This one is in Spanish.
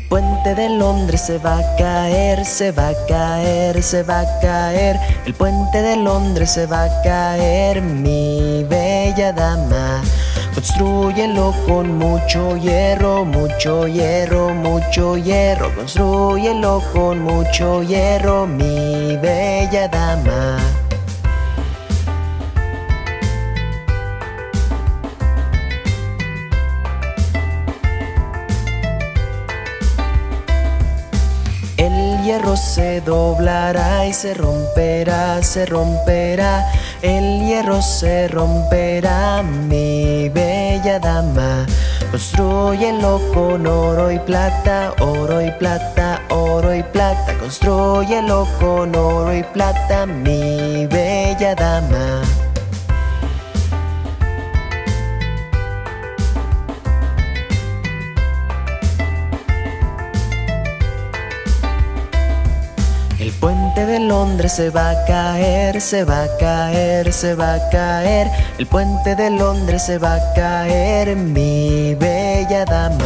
puente de Londres se va a caer, se va a caer, se va a caer. El puente de Londres se va a caer, mi bella dama. Construyelo con mucho hierro, mucho hierro, mucho hierro. Construyelo con mucho hierro, mi bella dama. Hierro se doblará y se romperá, se romperá. El hierro se romperá, mi bella dama. Construyelo con oro y plata, oro y plata, oro y plata. Construyelo con oro y plata, mi bella dama. El puente de Londres se va a caer, se va a caer, se va a caer. El puente de Londres se va a caer, mi bella dama.